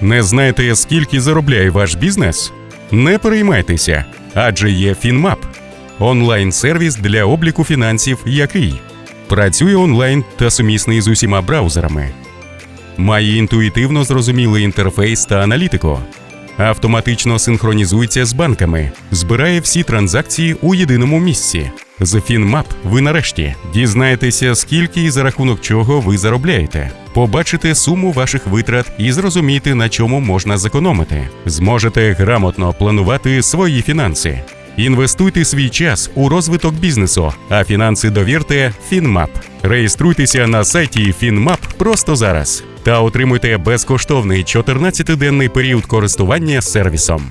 Не знаєте, скільки заробляє ваш бізнес? Не переймайтеся, адже є FinMap – онлайн-сервіс для обліку фінансів, який працює онлайн та сумісний з усіма браузерами, має інтуїтивно зрозумілий інтерфейс та аналітику, автоматично синхронізується з банками, збирає всі транзакції у єдиному місці. З FinMap ви нарешті дізнаєтеся, скільки і за рахунок чого ви заробляєте, побачите суму ваших витрат і зрозумієте, на чому можна зекономити. Зможете грамотно планувати свої фінанси. Інвестуйте свій час у розвиток бізнесу, а фінанси довірте FinMap. Реєструйтеся на сайті FinMap просто зараз та отримуйте безкоштовний 14-денний період користування сервісом.